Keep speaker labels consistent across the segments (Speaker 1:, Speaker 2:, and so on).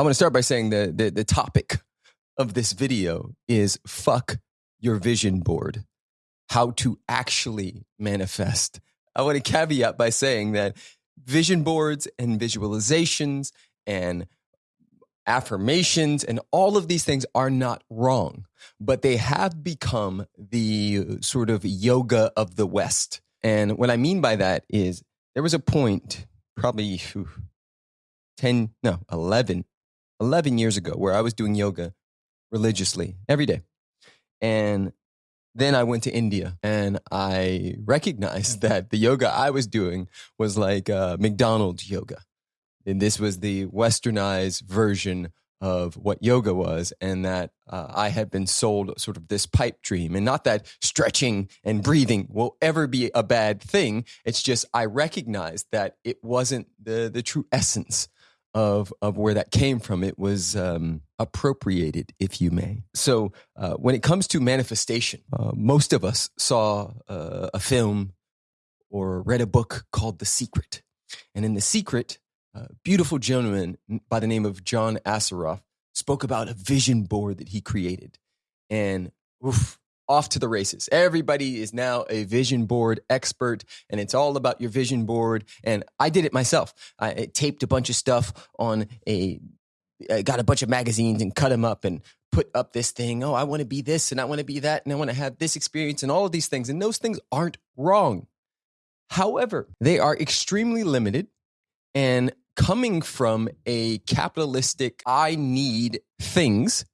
Speaker 1: I want to start by saying the, the, the topic of this video is fuck your vision board, how to actually manifest. I want to caveat by saying that vision boards and visualizations and affirmations and all of these things are not wrong, but they have become the sort of yoga of the West. And what I mean by that is there was a point, probably 10, no, 11, 11 years ago, where I was doing yoga religiously every day. And then I went to India and I recognized that the yoga I was doing was like uh, McDonald's yoga. And this was the westernized version of what yoga was, and that uh, I had been sold sort of this pipe dream. And not that stretching and breathing will ever be a bad thing. It's just I recognized that it wasn't the, the true essence of of where that came from. It was um, appropriated, if you may. So uh, when it comes to manifestation, uh, most of us saw uh, a film or read a book called The Secret, and in The Secret, a beautiful gentleman by the name of John Assaraf spoke about a vision board that he created, and oof, off to the races. Everybody is now a vision board expert, and it's all about your vision board. And I did it myself. I taped a bunch of stuff on a, I got a bunch of magazines and cut them up and put up this thing. Oh, I want to be this and I want to be that and I want to have this experience and all of these things. And those things aren't wrong. However, they are extremely limited and coming from a capitalistic, I need things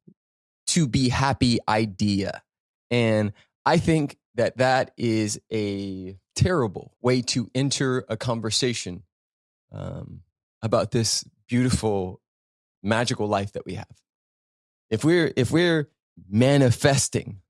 Speaker 1: to be happy idea. And I think that that is a terrible way to enter a conversation um, about this beautiful, magical life that we have. If we're if we're manifesting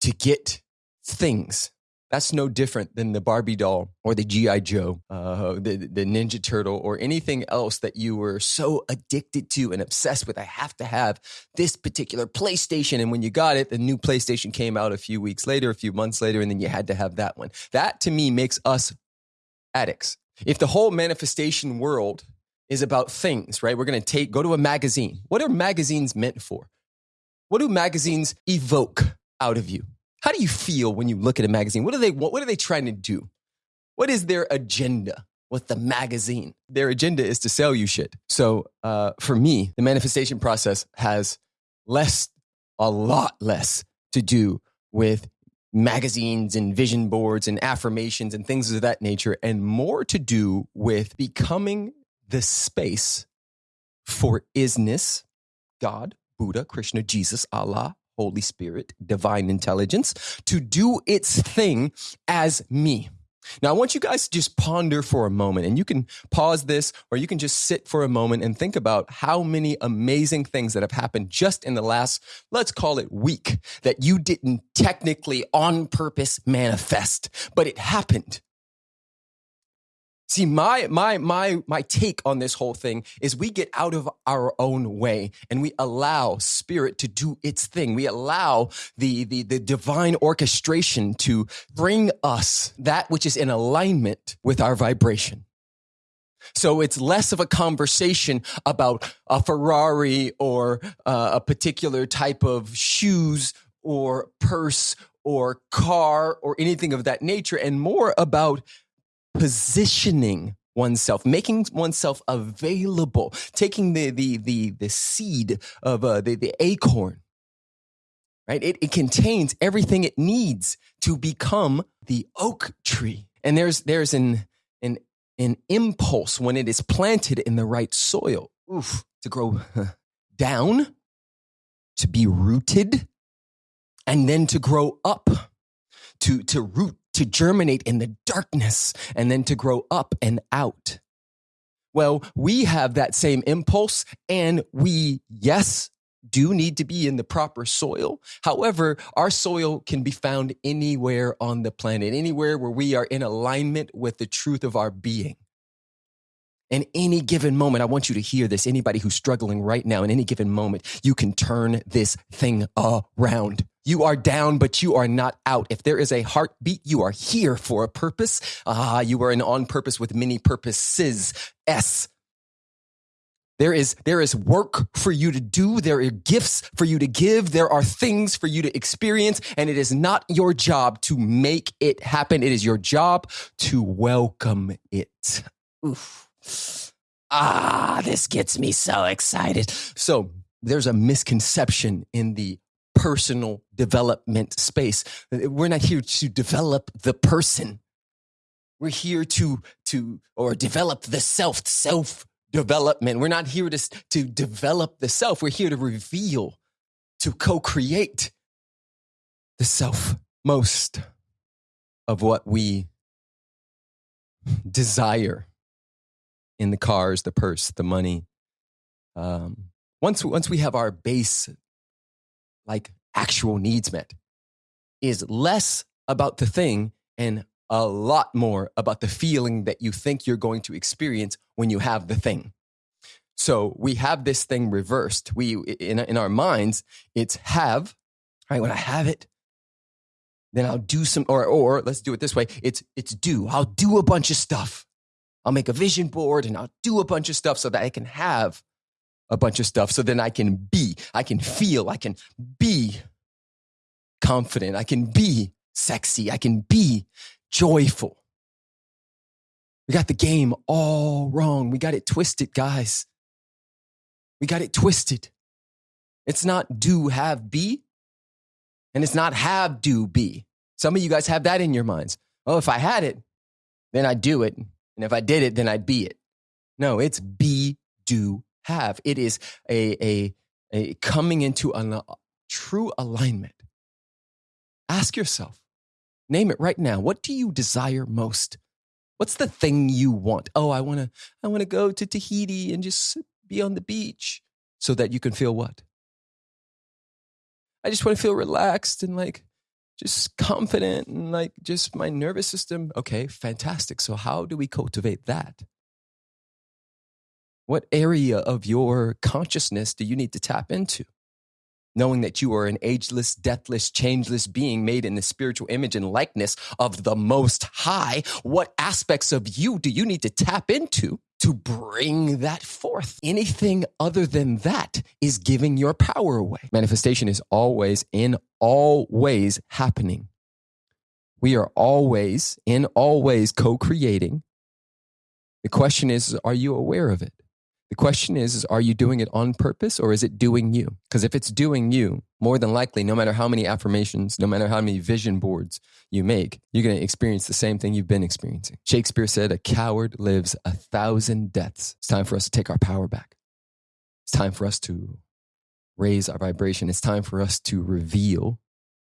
Speaker 1: to get things that's no different than the Barbie doll or the G.I. Joe, uh, the, the Ninja Turtle, or anything else that you were so addicted to and obsessed with. I have to have this particular PlayStation. And when you got it, the new PlayStation came out a few weeks later, a few months later, and then you had to have that one. That to me makes us addicts. If the whole manifestation world is about things, right? We're going to take, go to a magazine. What are magazines meant for? What do magazines evoke out of you? How do you feel when you look at a magazine? What are they what, are they trying to do? What is their agenda with the magazine? Their agenda is to sell you shit. So uh, for me, the manifestation process has less, a lot less to do with magazines and vision boards and affirmations and things of that nature, and more to do with becoming the space for isness, God, Buddha, Krishna, Jesus, Allah, Holy Spirit, divine intelligence, to do its thing as me. Now, I want you guys to just ponder for a moment, and you can pause this or you can just sit for a moment and think about how many amazing things that have happened just in the last, let's call it week, that you didn't technically on purpose manifest, but it happened. See, my my my my take on this whole thing is we get out of our own way and we allow spirit to do its thing. We allow the the the divine orchestration to bring us that which is in alignment with our vibration. So it's less of a conversation about a Ferrari or uh, a particular type of shoes or purse or car or anything of that nature and more about positioning oneself, making oneself available, taking the the the the seed of uh, the the acorn, right? It, it contains everything it needs to become the oak tree. And there's there's an an an impulse when it is planted in the right soil, oof, to grow down, to be rooted, and then to grow up, to to root to germinate in the darkness and then to grow up and out. Well, we have that same impulse and we, yes, do need to be in the proper soil. However, our soil can be found anywhere on the planet, anywhere where we are in alignment with the truth of our being. In any given moment, I want you to hear this. Anybody who's struggling right now, in any given moment, you can turn this thing around. You are down, but you are not out. If there is a heartbeat, you are here for a purpose. Ah, you are an on purpose with many purposes. S. There is, there is work for you to do. There are gifts for you to give. There are things for you to experience. And it is not your job to make it happen. It is your job to welcome it. Oof. Ah, this gets me so excited. So there's a misconception in the personal development space. We're not here to develop the person. We're here to, to, or develop the self, self development. We're not here to, to develop the self. We're here to reveal, to co create the self. Most of what we desire in the cars, the purse, the money. Um, once, once we have our base, like actual needs met, is less about the thing and a lot more about the feeling that you think you're going to experience when you have the thing. So we have this thing reversed. We in in our minds, it's have, right? When I have it, then I'll do some or or let's do it this way. It's it's do. I'll do a bunch of stuff. I'll make a vision board and I'll do a bunch of stuff so that I can have a bunch of stuff so then I can be, I can feel, I can be confident, I can be sexy, I can be joyful. We got the game all wrong. We got it twisted, guys. We got it twisted. It's not do, have, be. And it's not have, do, be. Some of you guys have that in your minds. Oh, if I had it, then I'd do it. And if I did it, then I'd be it. No, it's be, do, have. It is a, a, a coming into a uh, true alignment. Ask yourself, name it right now. What do you desire most? What's the thing you want? Oh, I want to I want to go to Tahiti and just be on the beach so that you can feel what? I just want to feel relaxed and like just confident and like just my nervous system. Okay, fantastic. So, how do we cultivate that? What area of your consciousness do you need to tap into? knowing that you are an ageless, deathless, changeless being made in the spiritual image and likeness of the Most High, what aspects of you do you need to tap into to bring that forth? Anything other than that is giving your power away. Manifestation is always, in all ways, happening. We are always, in all ways, co creating. The question is, are you aware of it? The question is, is are you doing it on purpose or is it doing you? Because if it's doing you, more than likely, no matter how many affirmations, no matter how many vision boards you make, you're going to experience the same thing you've been experiencing. Shakespeare said, A coward lives a thousand deaths. It's time for us to take our power back. It's time for us to raise our vibration. It's time for us to reveal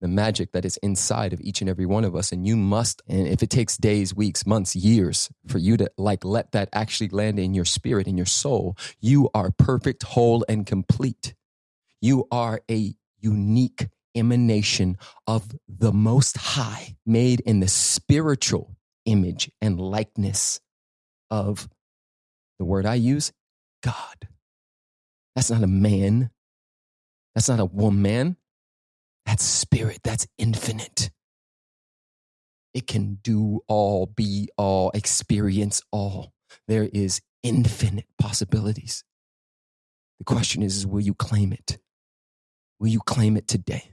Speaker 1: the magic that is inside of each and every one of us. And you must, and if it takes days, weeks, months, years for you to like let that actually land in your spirit, in your soul, you are perfect, whole, and complete. You are a unique emanation of the Most High, made in the spiritual image and likeness of the word I use, God. That's not a man. That's not a woman. That's spirit, that's infinite. It can do all, be all, experience all. There is infinite possibilities. The question is, is will you claim it? Will you claim it today?